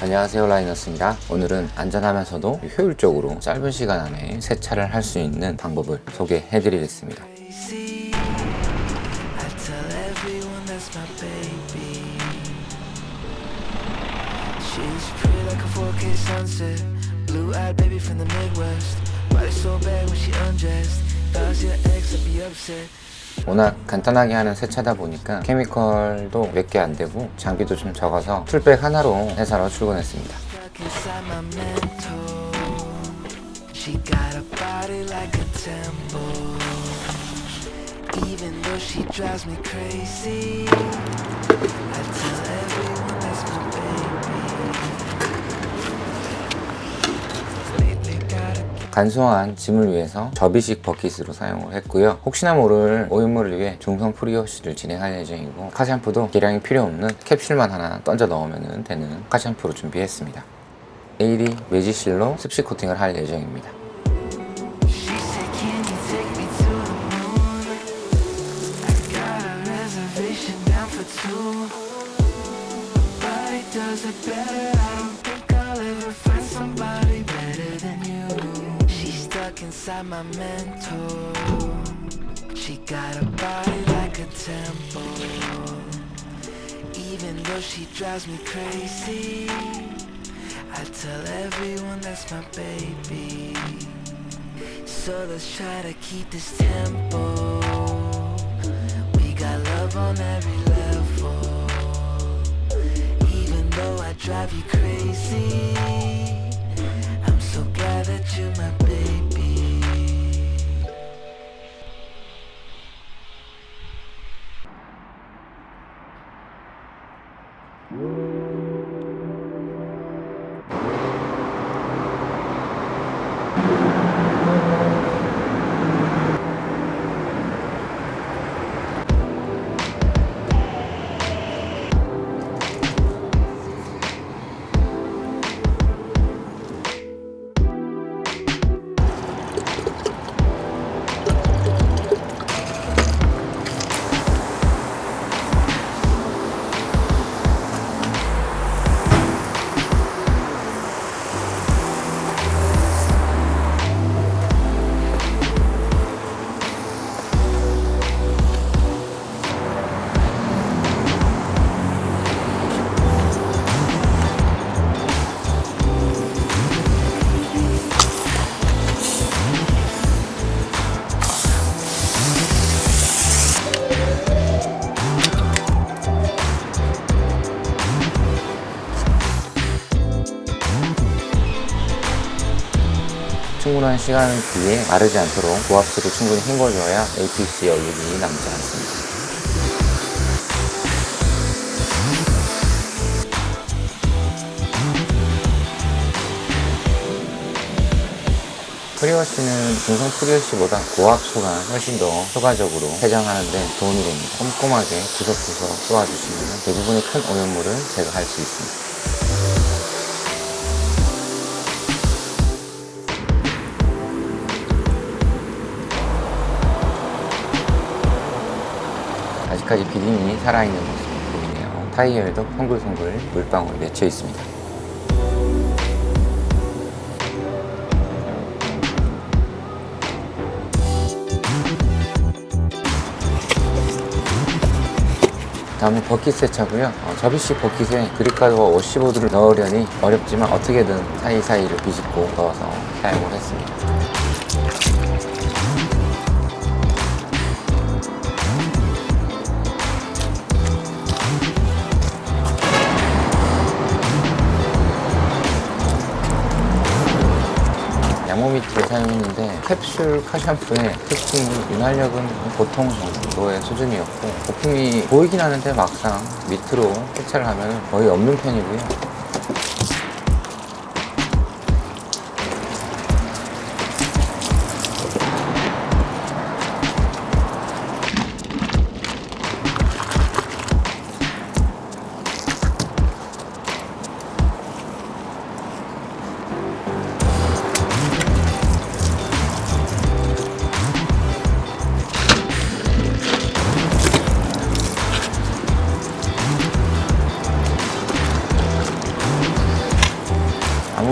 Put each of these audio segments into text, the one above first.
안녕하세요 라이너스입니다. 오늘은 안전하면서도 효율적으로 짧은 시간 안에 세차를 할 수 있는 방법을 소개해 드리겠습니다 Crazy. I tell everyone that's my baby. She's pretty like a 4K sunset. Blue eyed baby from the Midwest. Body so bad when she undressed. Does your ex would be upset. 워낙 간단하게 하는 세차다 보니까 케미컬도 몇 개 안 되고 장비도 좀 적어서 풀백 하나로 회사로 출근했습니다. Even though she drives me crazy, I tell everyone 간소한 짐을 위해서 접이식 버킷으로 사용을 했고요. 혹시나 모를 오염물을 위해 중성 프리워시를 진행할 예정이고 카샴푸도 계량이 필요 없는 캡슐만 하나 던져 넣으면 되는 카샴푸로 준비했습니다. AD 매지실로 습식 코팅을 할 예정입니다. Does it better. I don't inside my mental. She got a body like a temple. Even though she drives me crazy, I tell everyone that's my baby. So let's try to keep this tempo. We got love on every level. Even though I drive you crazy, 충분한 시간 뒤에 마르지 않도록 고압수로 충분히 헹궈줘야 APC 얼룩이 남지 않습니다 프리워시는 중성 프리워시보다 고압수가 훨씬 더 효과적으로 세정하는 데 도움이 됩니다. 꼼꼼하게 구석구석 쏘아주시면 대부분의 큰 오염물을 제거할 수 있습니다. 아직까지 비딩이 살아있는 모습이 보이네요. 타이어에도 송글송글 물방울이 맺혀 있습니다. 다음은 버킷 세차고요. 어, 접이식 버킷에 그립가드와 워시보드를 넣으려니 어렵지만 어떻게든 사이사이를 비집고 넣어서 사용을 했습니다. 미트를 사용했는데 캡슐 카샴푸의 특징이 윤활력은 보통 정도의 수준이었고 거품이 보이긴 하는데 막상 밑으로 세차를 하면 거의 없는 편이고요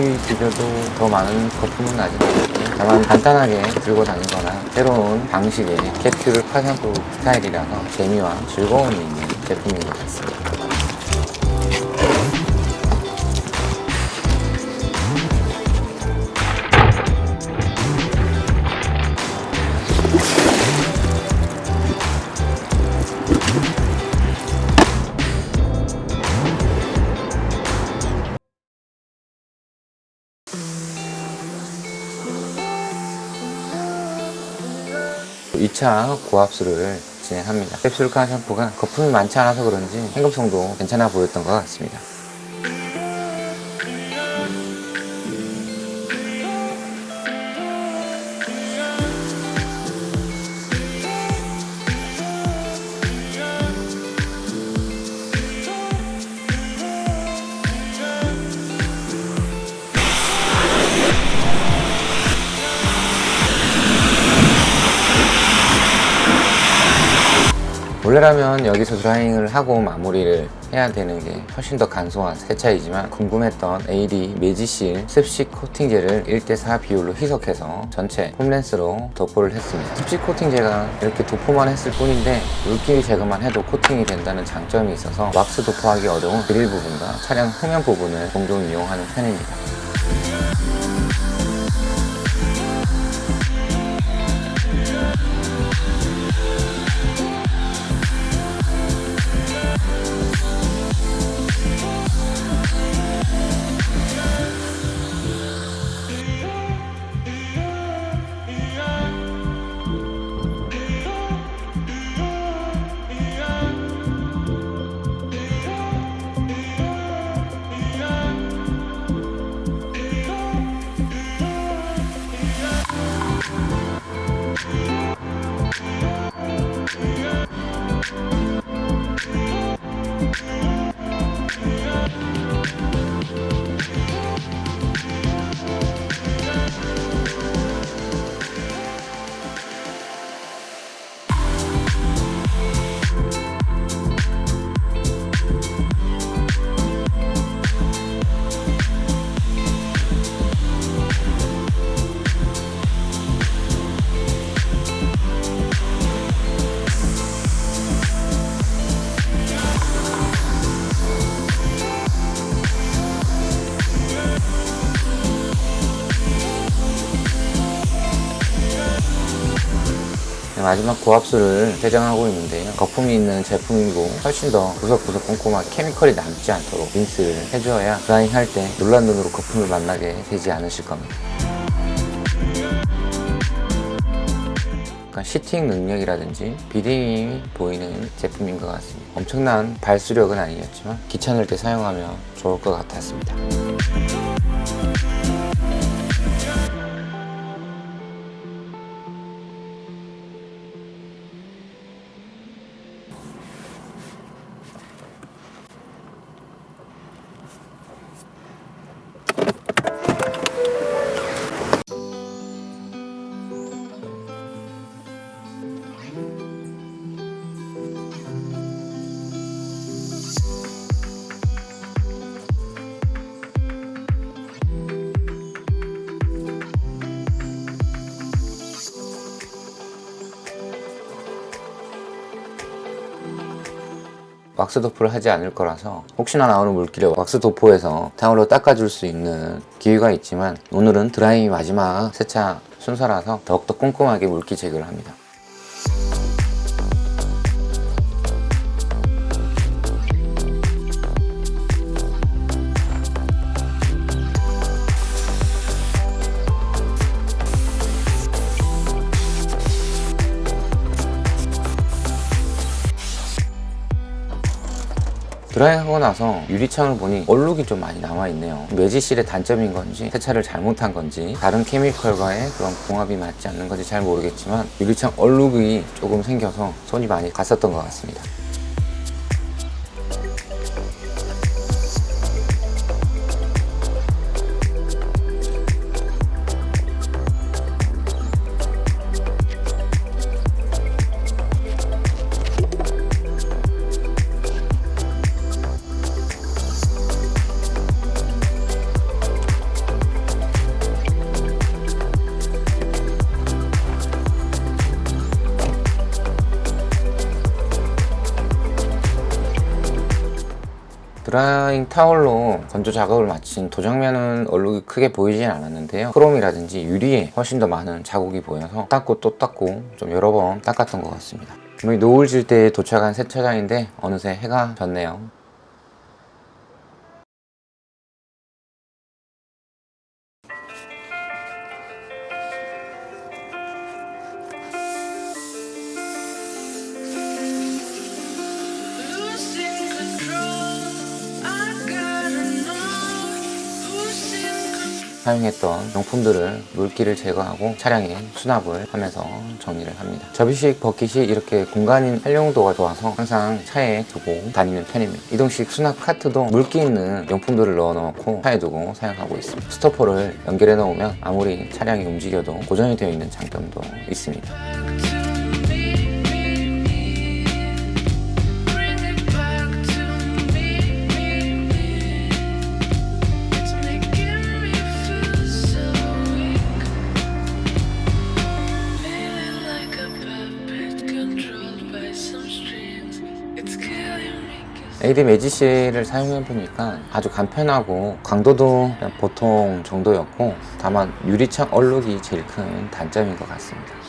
아무리 비벼도 더 많은 거품은 나지 않겠고 다만 간단하게 들고 다니거나 새로운 방식의 캡슐 카샴푸 스타일이라서 재미와 즐거움이 있는 제품인 것 같습니다. 2차 고압수를 진행합니다. 캡슐카 샴푸가 거품이 많지 않아서 그런지 행급성도 괜찮아 보였던 것 같습니다. 원래라면 여기서 드라잉을 하고 마무리를 해야 되는 게 훨씬 더 간소한 세차이지만 궁금했던 AD 매지실 습식 코팅제를 1대4 비율로 희석해서 전체 폼렌스로 도포를 했습니다. 습식 코팅제가 이렇게 도포만 했을 뿐인데 물기미 제거만 해도 코팅이 된다는 장점이 있어서 왁스 도포하기 어려운 그릴 부분과 차량 후면 부분을 종종 이용하는 편입니다. 마지막 고압수를 세정하고 있는데요. 거품이 있는 제품이고 훨씬 더 구석구석 꼼꼼하게 케미컬이 남지 않도록 린스를 해줘야 드라잉 할 때 놀란 눈으로 거품을 만나게 되지 않으실 겁니다. 시팅 능력이라든지 비딩이 보이는 제품인 것 같습니다. 엄청난 발수력은 아니었지만 귀찮을 때 사용하면 좋을 것 같았습니다. 왁스 도포를 하지 않을 거라서 혹시나 나오는 물기를 왁스 도포해서 타올로 닦아줄 수 있는 기회가 있지만 오늘은 드라이기 마지막 세차 순서라서 더욱더 꼼꼼하게 물기 제거를 합니다. 드라이하고 나서 유리창을 보니 얼룩이 좀 많이 남아있네요. 매지실의 단점인 건지 세차를 잘못한 건지 다른 케미컬과의 그런 궁합이 맞지 않는 건지 잘 모르겠지만 유리창 얼룩이 조금 생겨서 손이 많이 갔었던 것 같습니다 드라잉 타월로 건조 작업을 마친 도장면은 얼룩이 크게 보이진 않았는데요. 크롬이라든지 유리에 훨씬 더 많은 자국이 보여서 닦고 또 닦고 좀 여러 번 닦았던 것 같습니다. 분명히 노을 질때 도착한 세차장인데 어느새 해가 졌네요 사용했던 용품들을 물기를 제거하고 차량에 수납을 하면서 정리를 합니다. 접이식 버킷이 이렇게 공간인 활용도가 좋아서 항상 차에 두고 다니는 편입니다. 이동식 수납 카트도 물기 있는 용품들을 넣어 놓고 차에 두고 사용하고 있습니다. 스토퍼를 연결해 놓으면 아무리 차량이 움직여도 고정이 되어 있는 장점도 있습니다. AD 매지실을 사용해 보니까 아주 간편하고 강도도 보통 정도였고 다만 유리창 얼룩이 제일 큰 단점인 것 같습니다.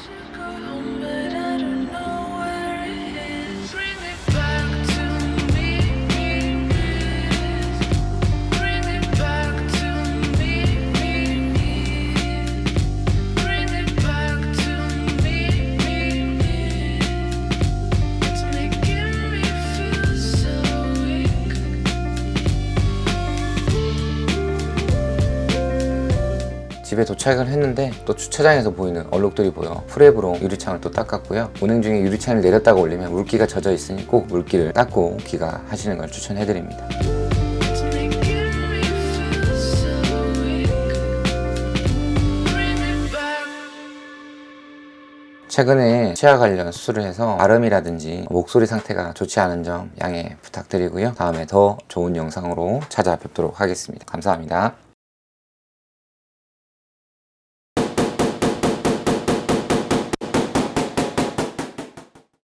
집에 도착을 했는데 또 주차장에서 보이는 얼룩들이 보여 프랩으로 유리창을 또 닦았고요. 운행 중에 유리창을 내렸다가 올리면 물기가 젖어 있으니 꼭 물기를 닦고 귀가하시는 걸 추천해드립니다. 최근에 치아 관련 수술을 해서 발음이라든지 목소리 상태가 좋지 않은 점 양해 부탁드리고요. 다음에 더 좋은 영상으로 찾아뵙도록 하겠습니다. 감사합니다